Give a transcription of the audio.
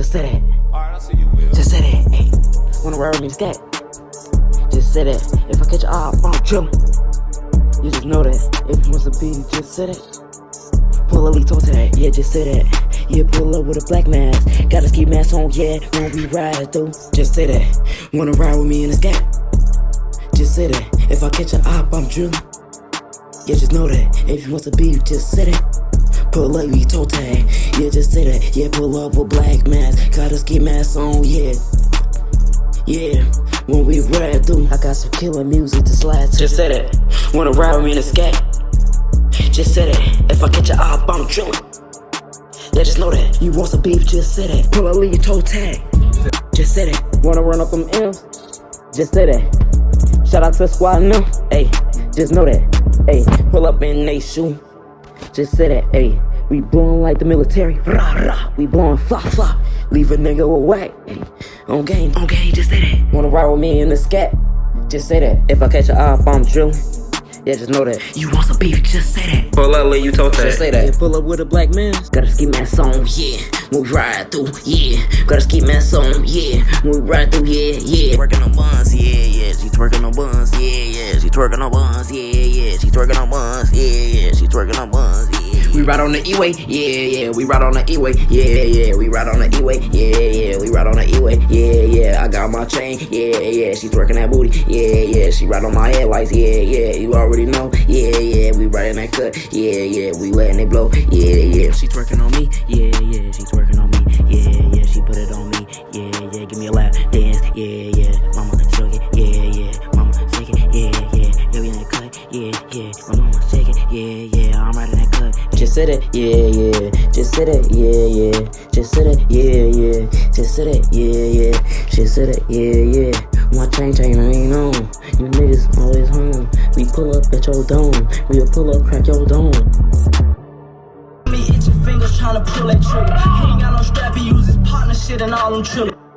Just say that. Alright, I'll see you, Will. Just say that. Hey, wanna ride with me to? Just say that. If I catch your eye, I'm chillin'. You just know that. If you want to be, just say that. Pull a lead talk that. Yeah, just say that. Yeah, pull up with a black mask. Got a ski mask on, yeah, when we ride, though. Just say that. Wanna ride with me in the scat? Just say that. If I catch your eye, I'm drillin'. Yeah, just know that. If you want to be, just say that. Pull up, we toe tag. Yeah, just say that. Yeah, pull up with black mask. Got a ski mask on, yeah. Yeah, when we ride through, I got some killer music to slide to. Just say that. Wanna ride with me in a scat? Just say that. If I catch a op, I'm drilling. Yeah, just know that. You want some beef, just say that. Pull a lead toe tag. Just say that. Wanna run up them M's? Just say that. Shout out to the squad now. Hey, just know that. Hey, pull up in they shoe. Just say that. Hey, we blowing like the military. Rah, rah. We blowing fly, fly. Leave a nigga away. Hey, on game, on game, just say that. Wanna ride with me in the scat? Just say that. If I catch a op, I'm drilling. Yeah, just know that. You want some beef, just say that. Pull up, let you talk that. Just say that. Yeah, pull up with a black man. Got a ski mask on, yeah. When we ride through, yeah. Got a ski mask on, yeah. When we ride through, yeah, yeah. Twerking on buns, yeah, yeah. She twerking on buns, yeah, yeah. She twerking on buns, yeah, yeah. She twerking on buns, yeah, yeah. She twerking on buns, yeah. We ride on the E-way, yeah, yeah. We ride on the E-way, yeah, yeah. We ride on the E-way, yeah, yeah. We ride on the E-way, yeah, yeah. I got my chain, yeah, yeah. She twerking that booty, yeah, yeah. She ride on my headlights, yeah, yeah. You already know, yeah, yeah. We riding that cut, yeah, yeah. We letting it blow, yeah, yeah. She twerking on me, yeah, yeah. She twerking on me, yeah, yeah. She put it on me, yeah, yeah. Give me a lap dance, yeah, yeah. Say that, yeah, yeah. Just say that, yeah, yeah. Just say that, yeah, yeah. Just say that, yeah, yeah. Just say that, yeah, yeah. My chain chain I ain't on. You niggas always home. We pull up at your dome. We'll pull up, crack your dome. Me itch your fingers tryna pull that trigger. He ain't got no strap, he use his partner shit and all them trillers.